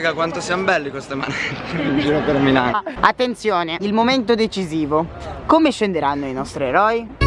raga quanto siamo belli queste manette. In giro per Milano. Attenzione, il momento decisivo. Come scenderanno i nostri eroi?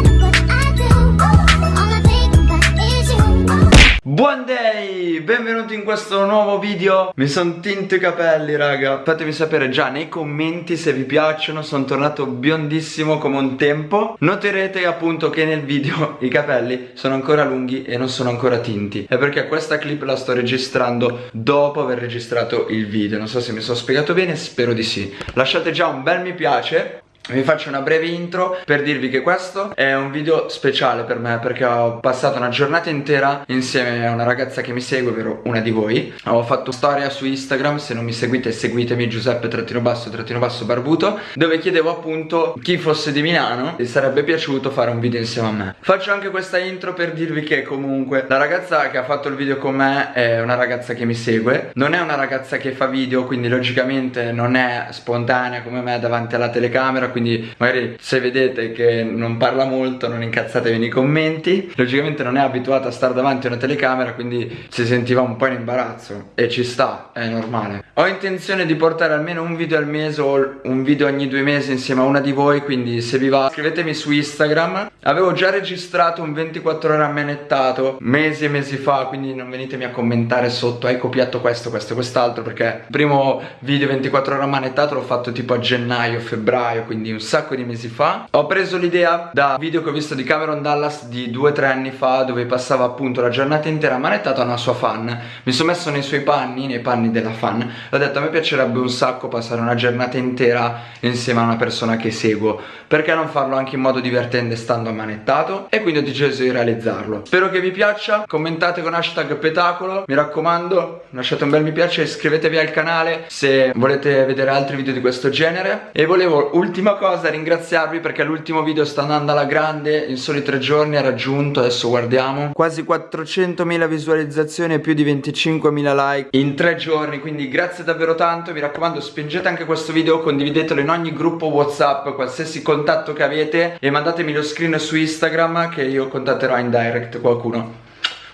Buon day! Benvenuti in questo nuovo video. Mi sono tinto i capelli raga. Fatemi sapere già nei commenti se vi piacciono. Sono tornato biondissimo come un tempo. Noterete appunto che nel video i capelli sono ancora lunghi e non sono ancora tinti. È perché questa clip la sto registrando dopo aver registrato il video. Non so se mi sono spiegato bene, spero di sì. Lasciate già un bel mi piace vi faccio una breve intro per dirvi che questo è un video speciale per me perché ho passato una giornata intera insieme a una ragazza che mi segue, ovvero una di voi. Ho fatto storia su Instagram, se non mi seguite seguitemi Giuseppe trattino basso trattino basso barbuto Dove chiedevo appunto chi fosse di Milano e sarebbe piaciuto fare un video insieme a me. Faccio anche questa intro per dirvi che comunque la ragazza che ha fatto il video con me è una ragazza che mi segue. Non è una ragazza che fa video quindi logicamente non è spontanea come me davanti alla telecamera quindi magari se vedete che non parla molto non incazzatevi nei commenti. Logicamente non è abituata a stare davanti a una telecamera quindi si sentiva un po' in imbarazzo e ci sta, è normale. Ho intenzione di portare almeno un video al mese o un video ogni due mesi insieme a una di voi quindi se vi va scrivetemi su Instagram. Avevo già registrato un 24 ore ammanettato mesi e mesi fa quindi non venitemi a commentare sotto hai copiato questo, questo e quest'altro perché il primo video 24 ore ammanettato l'ho fatto tipo a gennaio, febbraio quindi quindi un sacco di mesi fa Ho preso l'idea da video che ho visto di Cameron Dallas di 2-3 anni fa Dove passava appunto la giornata intera manettato a una sua fan. Mi sono messo nei suoi panni, nei panni della fan. E ho detto a me piacerebbe un sacco passare una giornata intera insieme a una persona che seguo. Perché non farlo anche in modo divertente stando ammanettato? E quindi ho deciso di realizzarlo. Spero che vi piaccia, commentate con hashtag petacolo. Mi raccomando, lasciate un bel mi piace iscrivetevi al canale Se volete vedere altri video di questo genere. E volevo ultima cosa ringraziarvi perché l'ultimo video sta andando alla grande In soli tre giorni ha raggiunto, adesso guardiamo. Quasi 400.000 visualizzazioni e più di 25.000 like in tre giorni Quindi grazie davvero tanto, mi raccomando spingete anche questo video Condividetelo in ogni gruppo whatsapp, qualsiasi contatto che avete E mandatemi lo screen su Instagram che io contatterò in direct qualcuno.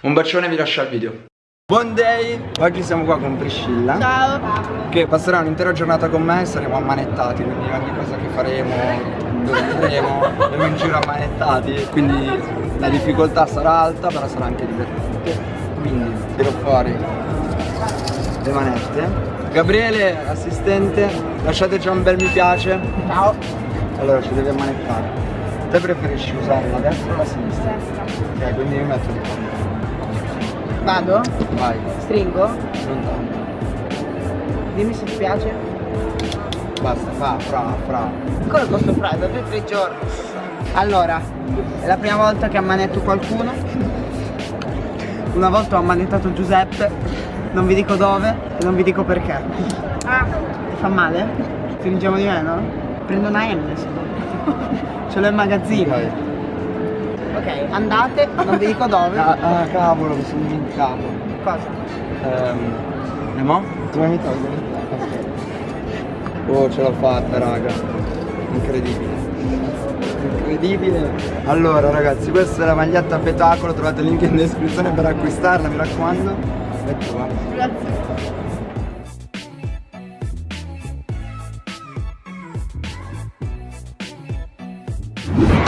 Un bacione vi lascio al video Buon day! Oggi siamo qua con Priscilla. Ciao. Che passerà un'intera giornata con me e saremo ammanettati Quindi ogni cosa che faremo, dove andremo, andremo in giro ammanettati. Quindi la difficoltà sarà alta però sarà anche divertente. Quindi tiro fuori le manette. Gabriele, assistente, lasciate già un bel mi piace. Ciao. Allora ci devi ammanettare. Te preferisci usare la destra o la sinistra? Ok, quindi io metto di qua Vado? Vai, Stringo? non tanto Dimmi se ti piace Basta, fa, fra, fra Come posso fare? Da due o tre giorni Allora È la prima volta che ammanetto qualcuno Una volta ho ammanettato Giuseppe Non vi dico dove E non vi dico perché Ah Ti fa male? Stringiamo di meno? Prendo una M se no Ce l'ho in magazzino Ok. Ok, andate, non vi dico dove. Ah, ah, cavolo, mi sono dimenticato. Cosa? Ehm E mo? Come mi tolgo? Oh, ce l'ho fatta, raga. Incredibile. Incredibile. Allora ragazzi, questa è la maglietta a petacolo. Trovate il link in descrizione per acquistarla, mi raccomando. È tua Grazie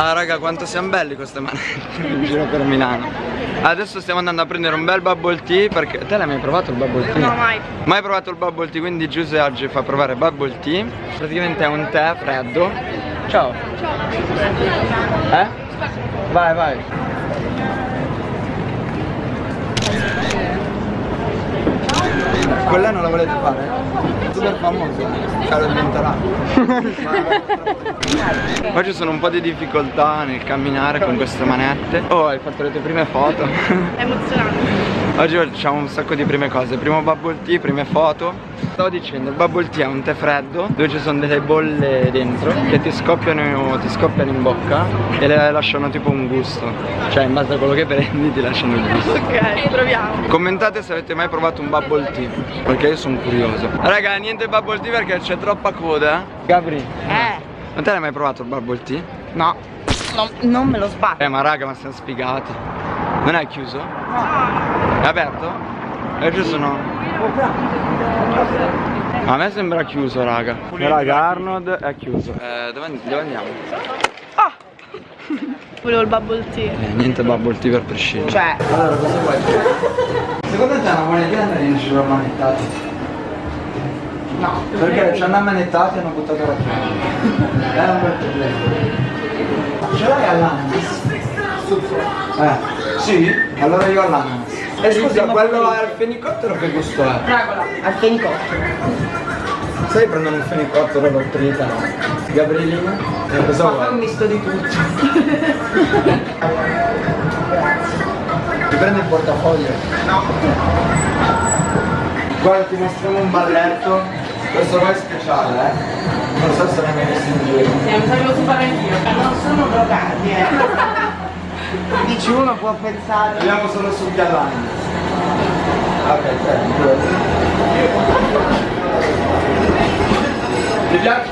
Ah raga quanto siamo belli queste manette. In giro per Milano. Adesso stiamo andando a prendere un bel bubble tea perché Te l'hai mai provato il bubble tea? No, mai. Mai provato il bubble tea quindi Giuse oggi fa provare bubble tea. Praticamente è un tè freddo. Ciao. Eh? Vai vai Lei non la volete fare? Super famoso lo diventerà Oggi sono un po' di difficoltà nel camminare con queste manette Oh hai fatto le tue prime foto È emozionante. Oggi facciamo un sacco di prime cose. Primo bubble tea, prime foto. Stavo dicendo, il bubble tea è un tè freddo Dove ci sono delle bolle dentro Che ti scoppiano, ti scoppiano in bocca E le lasciano tipo un gusto. Cioè in base a quello che prendi ti lasciano il gusto. Ok, proviamo. Commentate se avete mai provato un bubble tea Perché io sono curioso. Raga, niente bubble tea perché c'è troppa coda. Gabri Eh, Ma te l'hai mai provato il bubble tea? no, non, non me lo sbatto. Eh ma raga, ma siamo sfigati. Non è chiuso? È aperto? E ci sono A me sembra chiuso, raga. Raga, Arnold è chiuso. Eh, dove, dove andiamo? Volevo il bubble tea. Eh, niente bubble tea per Priscilla. Cioè, Allora, cosa vuoi? Secondo te è una buona idea andare in giro ammanettati? no. Perché ci hanno ammanettati e hanno buttato la chiave. È un bel problema. Ce l'hai all'ananas? Eh, sì? Allora io all'ananas. E scusa, quello al fenicottero che gusto è? Fragola, al fenicotto. Sai prendono il fenicottero lo tritano? Gabrielina? Eh, cosa Ma fai un vuoi? misto di tutto. Ti prendi il portafoglio? No. Guarda, ti mostriamo un balletto. Questo qua è speciale, eh? Non so se l'hai mai visto in giro. Eh, mi sa che lo so fare anch'io. Non sono drogati, eh. Dici uno può pensare. Andiamo solo sul Galani. Ok, certo. Ti piace?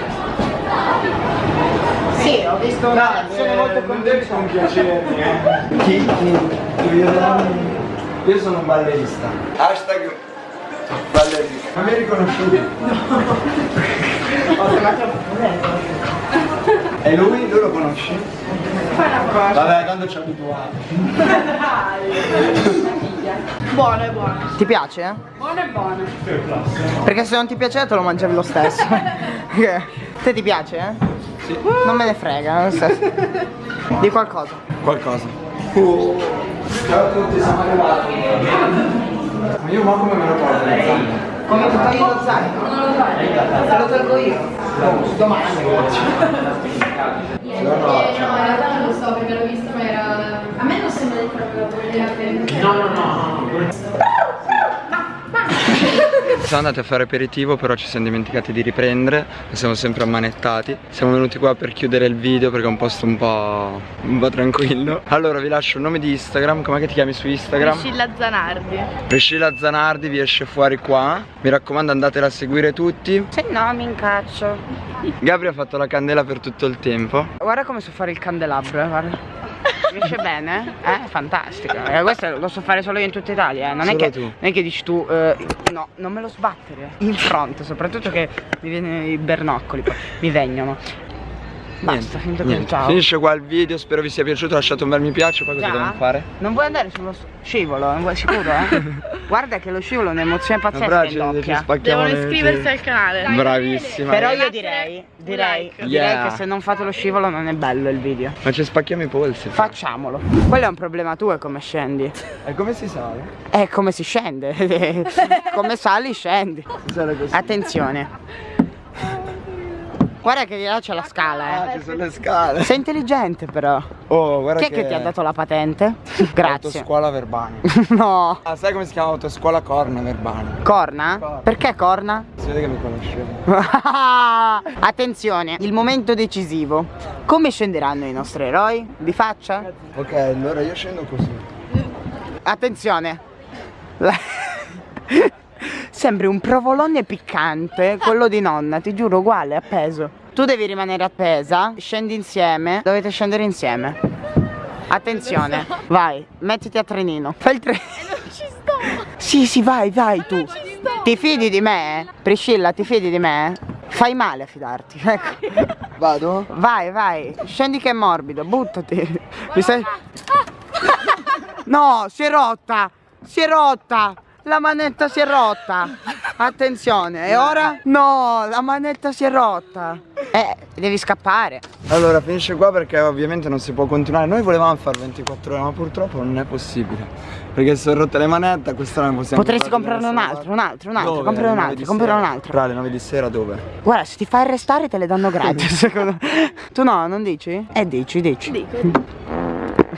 Sì, ho visto una reazione molto eh, non devi convincente. compiacermi, eh. Chi? Io sono un ballerista. Hashtag ballerista. Ma mi riconosciuti? Ho chiamato E lui? Lui lo conosci? Vabbè, tanto ci abituato. Buono, è buono. Ti piace? Buono e buono. Perché se non ti piace te lo mangiavi lo stesso. Te ti piace? Eh? Sì. Non me ne frega, lo stesso. Di qualcosa. Qualcosa. Ciao a tutti, siamo arrivati. Ma io ma come me lo porto? Come ti togli lo zaino? Non lo togli. Te lo tolgo io. Oh, domani. Niente, no, in realtà non lo so perché l'ho visto ma era... A me non sembra di farlo vedere No, no, no. Siamo andati a fare aperitivo però ci siamo dimenticati di riprendere e siamo sempre ammanettati Siamo venuti qua per chiudere il video perché è un posto un po', un po' tranquillo Allora vi lascio il nome di Instagram, com'è che ti chiami su Instagram? Priscilla Zanardi. Priscilla Zanardi vi esce fuori qua Mi raccomando andatela a seguire tutti Se no mi incaccio. Gabri ha fatto la candela per tutto il tempo Guarda come so fare il candelabro, eh, guarda. Riesce bene? Eh? Fantastico. Eh, questo lo so fare solo io in tutta Italia, eh. Non, è che, non è che dici tu, eh, no, non me lo sbattere. In fronte, soprattutto che mi viene i bernoccoli, poi mi vengono. Basta, niente. ciao. Finisce qua il video, spero vi sia piaciuto, lasciate un bel mi piace, poi cosa Già? dobbiamo fare? Non vuoi andare sullo scivolo? Non vuoi sicuro, eh? Guarda che lo scivolo è un'emozione pazzesca spacchiamo Devono iscriversi al canale. Bravissima Però io direi, direi, like. direi Yeah. che se non fate lo scivolo non è bello il video. Ma ci spacchiamo i polsi Facciamolo. Quello è un problema tuo, è come scendi. E come si sale? È come si scende. come sali, scendi. Attenzione. Guarda che di là c'è la scala, Ah, eh. ci sono le scale Sei intelligente però. Oh, guarda Chi è che ti ha dato la patente? Grazie. Autoscuola Verbani no. Ah, sai come si chiama autoscuola Corna Verbani? Corna? Corna. Perché corna? Si vede che mi conoscevo Attenzione, il momento decisivo. Come scenderanno i nostri eroi? Di faccia? Ok, allora io scendo così Attenzione. Sembri un provolone piccante, quello di nonna, ti giuro, uguale, appeso. Tu devi rimanere appesa, scendi insieme, dovete scendere insieme. Attenzione, vai, mettiti a trenino. Fai il trenino. Non ci sto. Sì, sì, vai, vai tu. ci sto. Ti fidi di me? Priscilla, ti fidi di me? Fai male a fidarti, ecco. Vado? Vai, vai, scendi che è morbido, buttati. Mi sei... No, si è rotta! Si è rotta! La manetta si è rotta! Attenzione, e ora? No, la manetta si è rotta! Eh, devi scappare. Allora finisce qua perché ovviamente non si può continuare Noi volevamo fare 24 ore ma purtroppo non è possibile Perché si sono rotte le manette, questa non possiamo Potresti comprarne un altro, un altro, un altro, Dove? comprare un altro, comprare un altro. Fra le 9 di sera dove? Guarda, se ti fai arrestare te le danno gratis, secondo me. Tu no, non dici? Eh, dici, dici. Dico.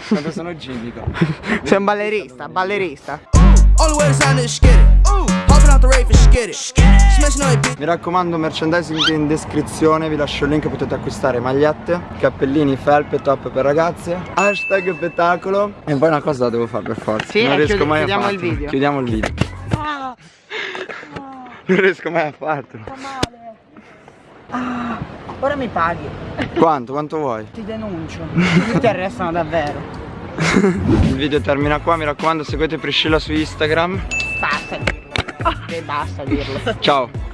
Quando sono gibico Sei un ballerista, ballerista. To sign this it. Hopping out the rave and skid it. Smashing on that bitch. Mi raccomando merchandising in descrizione Vi lascio il link potete acquistare magliette Cappellini, felpe, top per ragazze Hashtag spettacolo E poi una cosa la devo fare per forza Sì, Non e riesco chiudi- mai a farlo il video. Chiudiamo il video Non riesco mai a farlo Ora mi paghi. Quanto? Quanto vuoi? Ti denuncio. Ti arrestano davvero. Il video termina qua Mi raccomando seguite Priscilla su Instagram Basta dirlo. E basta dirlo. Ciao